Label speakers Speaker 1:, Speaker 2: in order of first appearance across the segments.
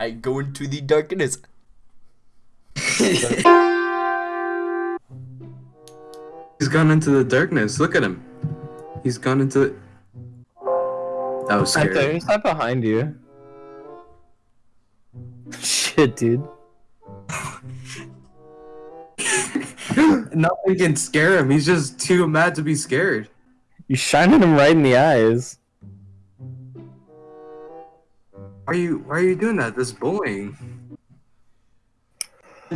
Speaker 1: I go into the darkness.
Speaker 2: He's gone into the darkness. Look at him. He's gone into. The... That was
Speaker 3: Right there, he's not behind you. Shit, dude.
Speaker 2: Nothing can scare him. He's just too mad to be scared.
Speaker 3: You're shining him right in the eyes.
Speaker 2: Are you Why are you doing that? This bullying.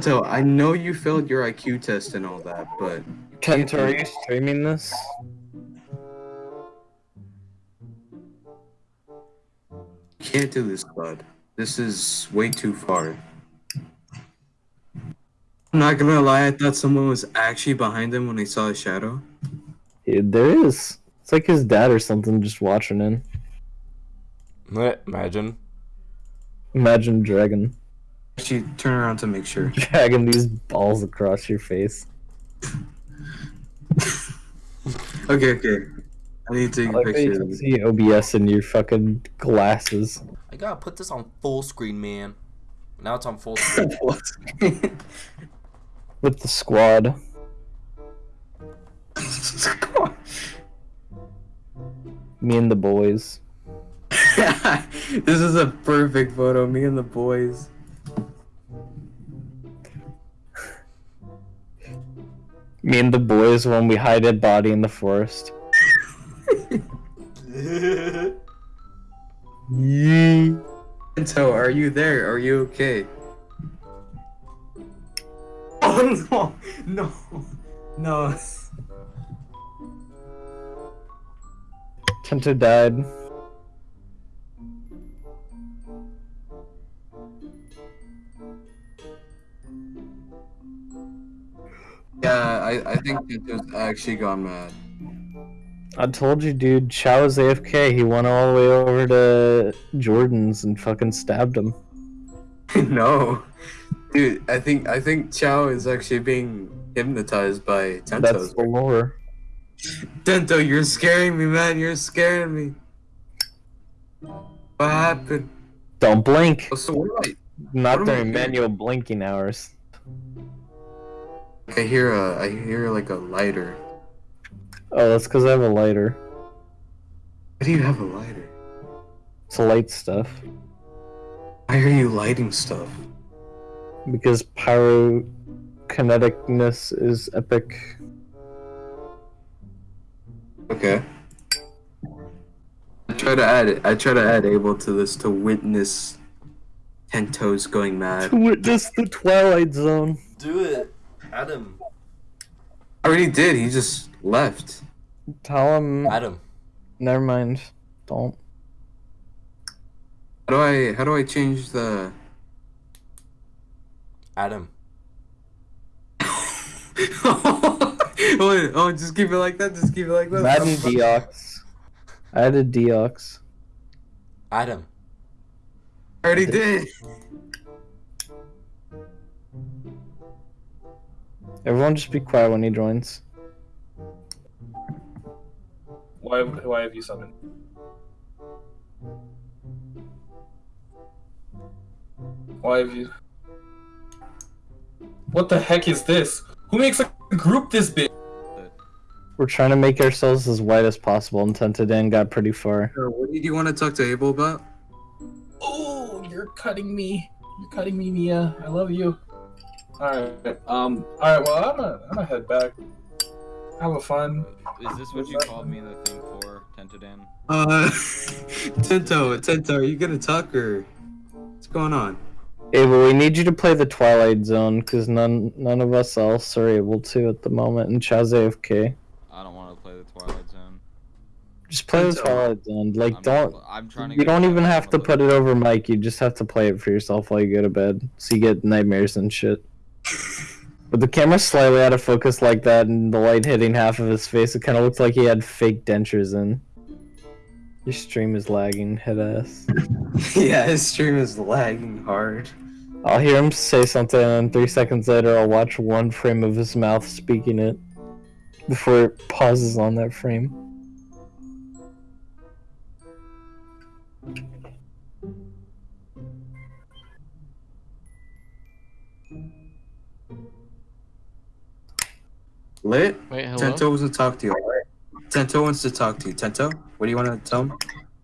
Speaker 2: So I know you failed your IQ test and all that, but
Speaker 3: Kento, are you streaming this?
Speaker 2: you can't do this, bud. This is way too far. I'm not gonna lie. I thought someone was actually behind him when I saw a shadow.
Speaker 3: Yeah, there is. It's like his dad or something just watching in.
Speaker 1: Imagine.
Speaker 3: Imagine dragging,
Speaker 2: Actually, turn around to make sure.
Speaker 3: dragging these balls across your face.
Speaker 2: Okay, okay. I need to take
Speaker 3: I
Speaker 2: a
Speaker 3: like that you can see OBS in your fucking glasses.
Speaker 1: I gotta put this on full screen, man. Now it's on full screen.
Speaker 3: With the squad. squad. Me and the boys.
Speaker 2: this is a perfect photo. Me and the boys.
Speaker 3: Me and the boys when we hide a body in the forest.
Speaker 2: So, are you there? Are you okay? Oh no! No! No!
Speaker 3: Kento died.
Speaker 2: I, I think Kento's actually gone mad.
Speaker 3: I told you, dude. Chow was AFK. He went all the way over to Jordan's and fucking stabbed him.
Speaker 2: no, dude. I think I think Chow is actually being hypnotized by Tento.
Speaker 3: That's the lore.
Speaker 2: Tento, you're scaring me, man. You're scaring me. What happened?
Speaker 3: Don't blink.
Speaker 2: Oh, so what
Speaker 3: Not
Speaker 2: what
Speaker 3: during manual blinking hours.
Speaker 2: I? I hear a. I hear like a lighter.
Speaker 3: Oh, that's because I have a lighter.
Speaker 2: Why do you have a lighter?
Speaker 3: To light stuff.
Speaker 2: Why are you lighting stuff?
Speaker 3: Because pyrokineticness is epic.
Speaker 2: Okay. I try to add it. I try to add Abel to this to witness Tento's going mad.
Speaker 3: To witness the Twilight Zone.
Speaker 1: Do it, Adam.
Speaker 2: I already did. He just left.
Speaker 3: Tell him.
Speaker 1: Adam.
Speaker 3: Never mind. Don't.
Speaker 2: How do I? How do I change the?
Speaker 1: Adam.
Speaker 2: oh, oh, just keep it like that. Just keep it like that.
Speaker 3: Madden Deox. I added Deox.
Speaker 1: Adam.
Speaker 2: I already did.
Speaker 3: Everyone just be quiet when he joins.
Speaker 4: Why, why have you summoned? Why have you? What the heck is this? Who makes a group this big?
Speaker 3: We're trying to make ourselves as white as possible, and Tentadan got pretty far.
Speaker 2: What did you want to talk to Abel about?
Speaker 4: Oh, you're cutting me. You're cutting me, Mia. I love you. Alright, um, alright, well, I'm gonna, I'm gonna head back. Have a fun.
Speaker 5: Is this what you called me the thing for, Tentodan?
Speaker 2: Uh, Tento, Tento, are you gonna talk or what's going on?
Speaker 3: Abel, we need you to play the Twilight Zone, because none none of us else are able to at the moment, and Chaz AFK.
Speaker 5: I don't want to play the Twilight Zone.
Speaker 3: Just play the Twilight Zone. Like,
Speaker 5: I'm
Speaker 3: don't.
Speaker 5: Not, I'm trying to.
Speaker 3: You don't even have to put it over mic. You just have to play it for yourself while you go to bed, so you get nightmares and shit. But the camera's slightly out of focus like that, and the light hitting half of his face, it kind of looks like he had fake dentures in. Your stream is lagging, head ass.
Speaker 2: yeah, his stream is lagging hard.
Speaker 3: I'll hear him say something, and three seconds later, I'll watch one frame of his mouth speaking it before it pauses on that frame.
Speaker 2: Lit?
Speaker 6: Wait, hello?
Speaker 2: Tento wants to talk to you. alright? Tento wants to talk to you. Tento, what do you want to tell him?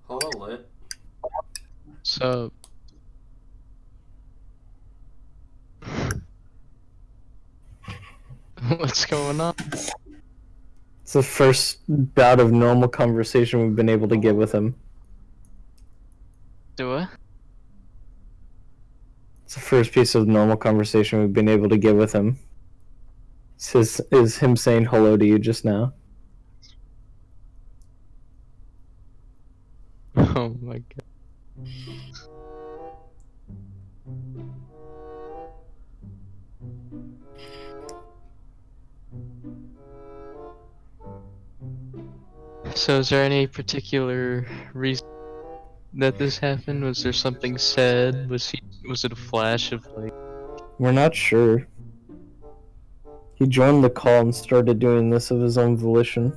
Speaker 1: Hello, lit.
Speaker 6: So. What's going on?
Speaker 3: It's the first bout of normal conversation we've been able to get with him.
Speaker 6: Do I?
Speaker 3: It's the first piece of normal conversation we've been able to get with him. His, is him saying hello to you just now.
Speaker 6: Oh my god. So, is there any particular reason that this happened? Was there something said? Was he? Was it a flash of like?
Speaker 3: We're not sure. He joined the call and started doing this of his own volition.